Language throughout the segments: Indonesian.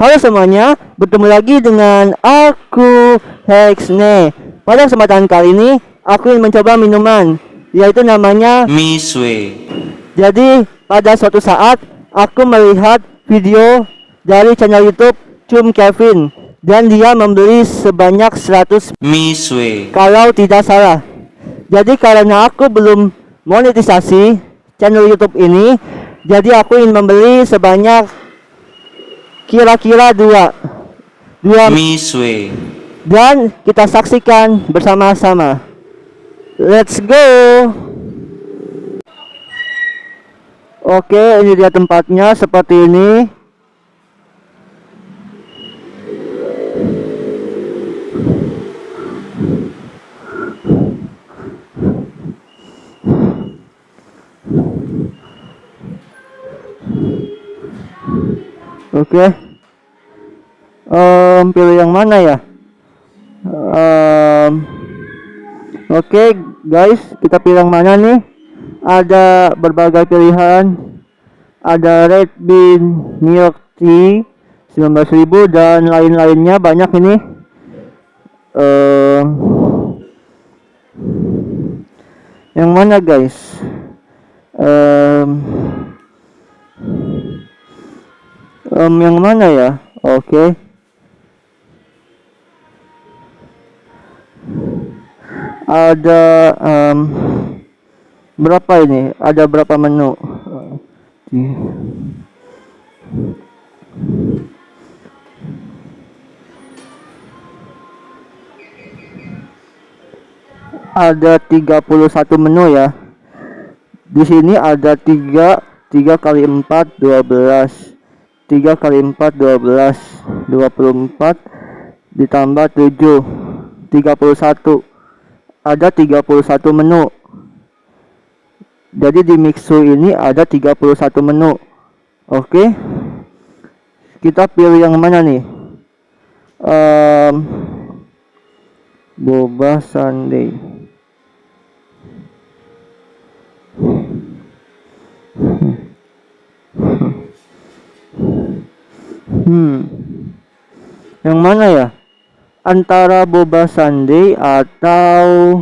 Halo semuanya, bertemu lagi dengan aku Hexne. Pada kesempatan kali ini, aku ingin mencoba minuman, yaitu namanya Miswe. Jadi pada suatu saat aku melihat video dari channel YouTube Cum Kevin dan dia membeli sebanyak 100 Miswe. kalau tidak salah. Jadi karena aku belum monetisasi channel YouTube ini, jadi aku ingin membeli sebanyak kira-kira dua dua Miswe. dan kita saksikan bersama-sama. Let's go. Oke, ini dia tempatnya seperti ini. Oke. Em, pilih yang mana ya? Em, Oke guys, kita pilih yang mana nih? Ada berbagai pilihan. Ada red bean milk tea 19.000 dan lain-lainnya banyak ini. Em, yang mana guys? Em, em, yang mana ya? Oke. ada em, berapa ini? Ada berapa menu? Ada 31 menu ya. Di sini ada 3 3 kali 4 12 3 kali 4 12 24 ditambah 7 31 ada 31 menu. Jadi di Mixu ini ada 31 menu. Oke? Kita pilih yang mana nih? Um, boba sundae hmm. Yang mana ya? Antara boba sundae atau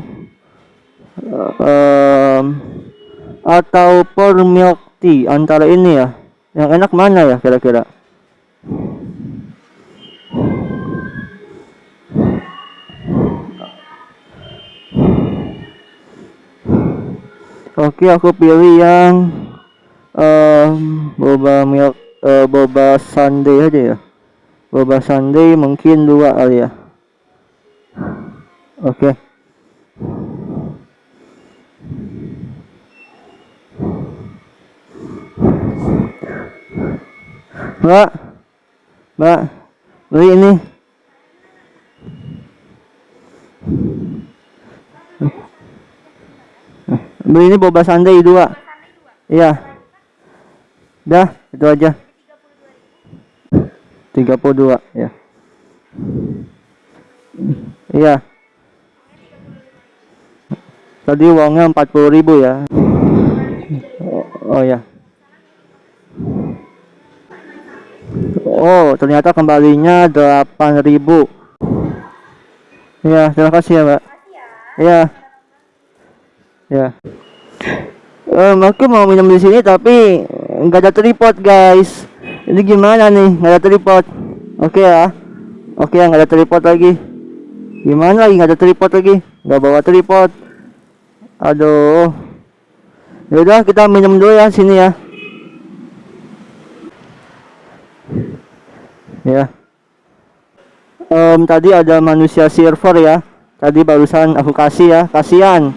um, atau pour milk tea antara ini ya? Yang enak mana ya kira-kira? Oke aku pilih yang um, boba milk uh, boba sundae aja ya? Boba sundae mungkin dua kali ya? Oke. Mbak mbak beli ini. Beli ini boba sundae dua. Iya. Dah itu aja 32 ya. Iya. Tadi uangnya 40.000 ya. Oh, oh ya. Oh ternyata kembalinya 8.000 ya terima kasih ya mbak. Ya ya um, aku mau minum di sini tapi nggak ada tripod guys ini gimana nih? Nggak ada tripod. Oke ya. Oke ya nggak ada tripod lagi. Gimana lagi nggak ada tripod lagi? Nggak bawa tripod. Aduh. Yaudah kita minum dulu ya sini ya. Ya. Em, tadi ada manusia server ya. Tadi barusan aku kasih ya. Kasihan.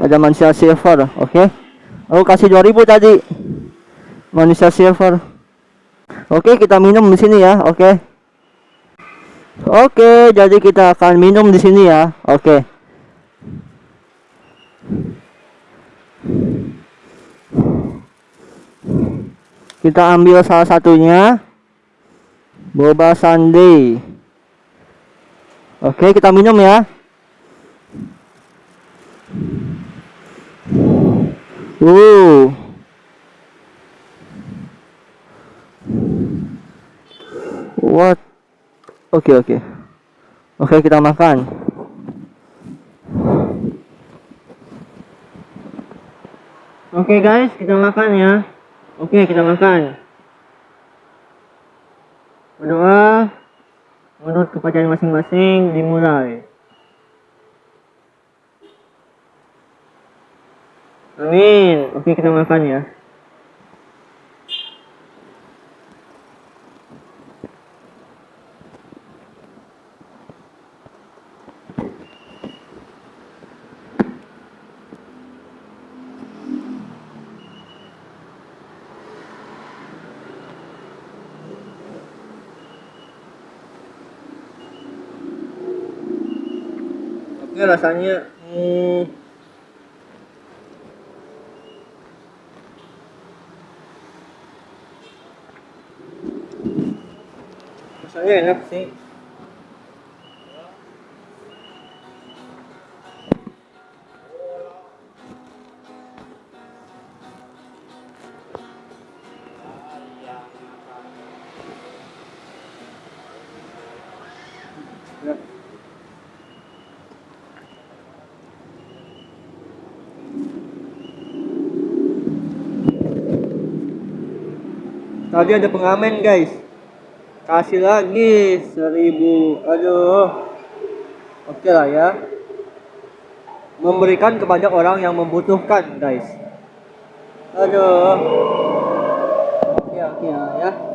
Ada manusia server oke. Aku kasih 2000 tadi. Manusia server Oke, kita minum di sini ya. Oke. Oke, jadi kita akan minum di sini ya. Oke. Kita ambil salah satunya. Boba sundae. Oke, kita minum ya. Uh. What? Oke oke. Oke kita makan. Oke guys, kita makan ya. Oke, kita makan. Berdoa menurut kepercayaan masing-masing dimulai. Amin. Oke, kita makan ya. Oke, rasanya hmm, rasanya enak sih. Tadi ada pengamen guys. Kasih lagi seribu. Aduh. Oke lah ya. Memberikan kepada orang yang membutuhkan guys. Aduh. Oke oke lah ya.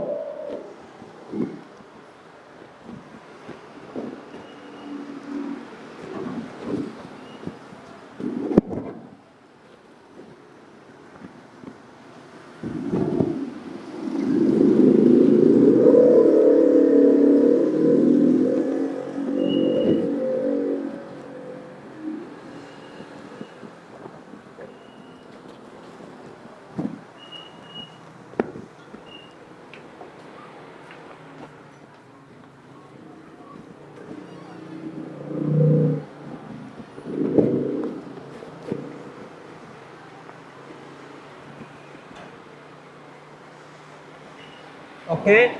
Oke,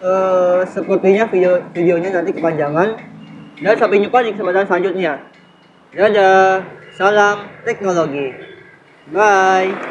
eh, sepertinya video videonya nanti kepanjangan dan sampai jumpa di kesempatan selanjutnya. Dadah, salam teknologi. Bye.